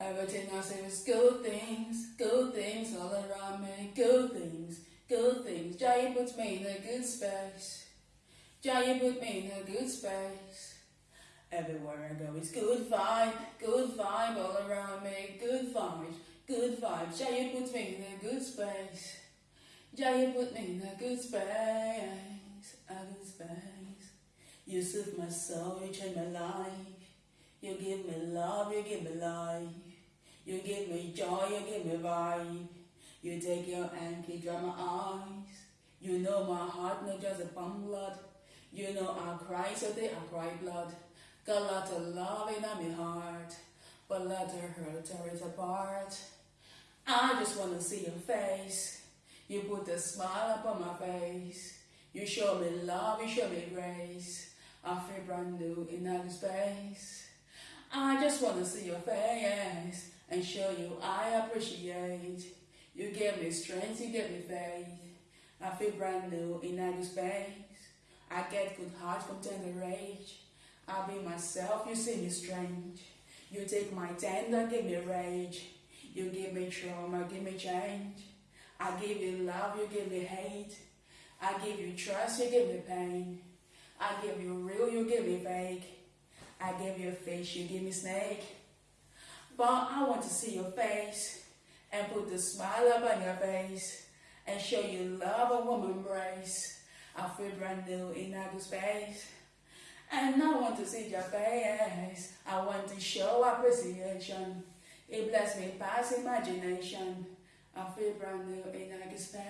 Everything I say is good things, good things all around me, good things, good things. Jay puts me in a good space. Jay put me in a good space. Everywhere I go is good vibe, good vibe all around me, good vibes, good vibes. Jay puts me in a good space. Jay put me in a good space, a good space. You soothe my soul, you change my life. You give me love, you give me life. You give me joy, you give me vibe. You take your keep dry my eyes. You know my heart, not just a pump blood. You know I cry, so they I cry blood. Got a lot of love in my heart, but let her hurt tear it apart. I just wanna see your face. You put a smile upon my face. You show me love, you show me grace. I feel brand new in outer space. I just wanna see your face and show you I appreciate. You give me strength, you give me faith. I feel brand new in outer space. I get good heart from tender rage. I be myself, you see me strange. You take my tender, give me rage. You give me trauma, give me change. I give you love, you give me hate. I give you trust, you give me pain. I give you real, you give me fake. I give you fish, you give me snake. But I want to see your face and put the smile up on your face and show you love a woman embrace. I feel brand new in outer space. And I want to see your face. I want to show appreciation. It bless me past imagination. I feel brand new in outer space.